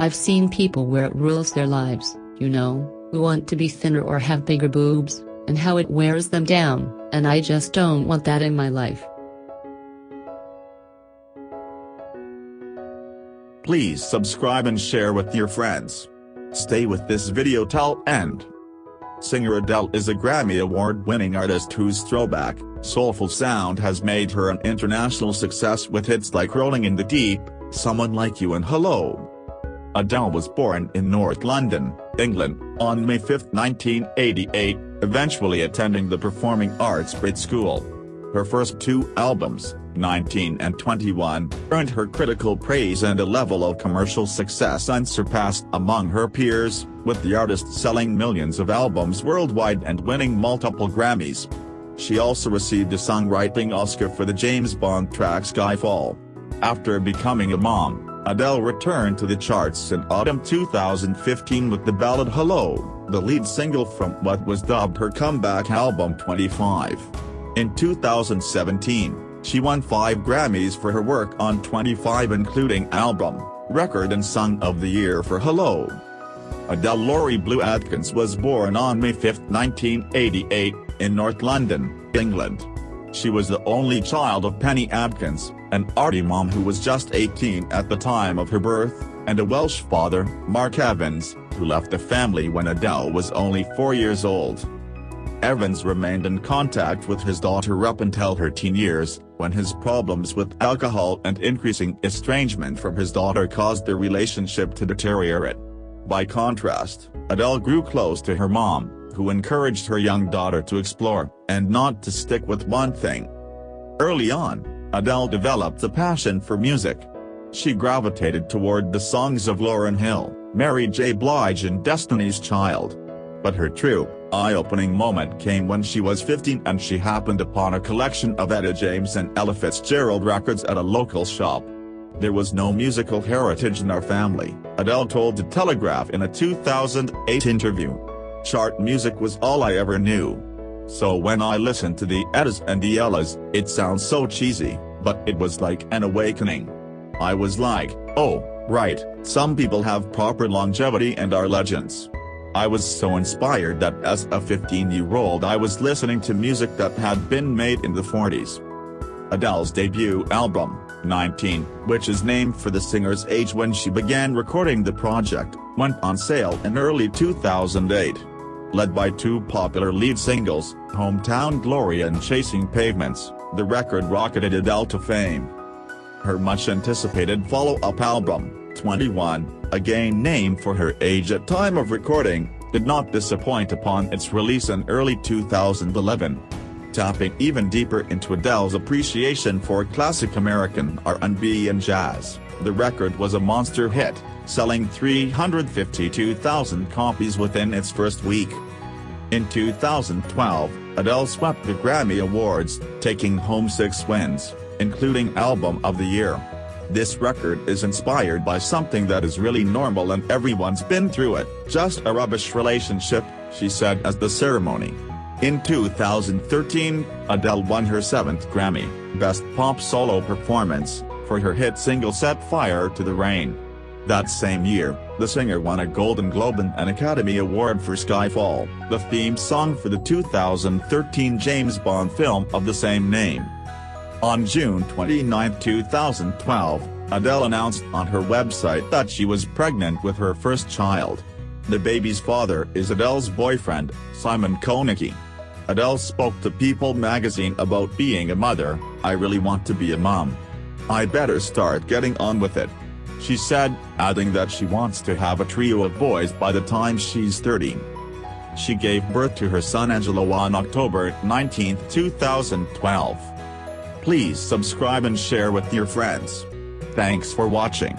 I've seen people where it rules their lives, you know, who want to be thinner or have bigger boobs, and how it wears them down, and I just don't want that in my life. Please subscribe and share with your friends. Stay with this video till end. Singer Adele is a Grammy Award-winning artist whose throwback, soulful sound has made her an international success with hits like Rolling in the Deep, Someone Like You and Hello. Adele was born in North London, England, on May 5, 1988, eventually attending the Performing Arts Brit School. Her first two albums, 19 and 21, earned her critical praise and a level of commercial success unsurpassed among her peers, with the artist selling millions of albums worldwide and winning multiple Grammys. She also received a songwriting Oscar for the James Bond track Skyfall. After becoming a mom, Adele returned to the charts in autumn 2015 with the ballad Hello, the lead single from what was dubbed her comeback album 25. In 2017, she won five Grammys for her work on 25 including Album, Record and Song of the Year for Hello. Adele Laurie Blue Adkins was born on May 5, 1988, in North London, England. She was the only child of Penny Adkins, an arty mom who was just 18 at the time of her birth, and a Welsh father, Mark Evans, who left the family when Adele was only four years old. Evans remained in contact with his daughter up until her teen years, when his problems with alcohol and increasing estrangement from his daughter caused their relationship to deteriorate. By contrast, Adele grew close to her mom, who encouraged her young daughter to explore, and not to stick with one thing. Early on, Adele developed a passion for music. She gravitated toward the songs of Lauryn Hill, Mary J. Blige and Destiny's Child. But her true, eye-opening moment came when she was 15 and she happened upon a collection of Etta James and Ella Fitzgerald records at a local shop. There was no musical heritage in our family, Adele told The Telegraph in a 2008 interview. Chart music was all I ever knew. So when I listened to the Ettas and the Ellas, it sounds so cheesy, but it was like an awakening. I was like, oh, right, some people have proper longevity and are legends. I was so inspired that as a 15-year-old I was listening to music that had been made in the 40s. Adele's debut album, 19, which is named for the singer's age when she began recording the project, went on sale in early 2008. Led by two popular lead singles, Hometown Glory and Chasing Pavements, the record rocketed Adele to fame. Her much-anticipated follow-up album, 21, again named for her age at time of recording, did not disappoint upon its release in early 2011. Tapping even deeper into Adele's appreciation for classic American R&B and jazz, the record was a monster hit, selling 352,000 copies within its first week. In 2012, Adele swept the Grammy Awards, taking home six wins, including Album of the Year. This record is inspired by something that is really normal and everyone's been through it, just a rubbish relationship, she said as the ceremony. In 2013, Adele won her seventh Grammy, Best Pop Solo Performance, for her hit single Set Fire to the Rain. That same year, the singer won a Golden Globe and an Academy Award for Skyfall, the theme song for the 2013 James Bond film of the same name. On June 29, 2012, Adele announced on her website that she was pregnant with her first child. The baby's father is Adele's boyfriend, Simon Konecki. Adele spoke to People magazine about being a mother, I really want to be a mom. I better start getting on with it. She said, adding that she wants to have a trio of boys by the time she's 30. She gave birth to her son Angelo on October 19, 2012. Please subscribe and share with your friends. Thanks for watching.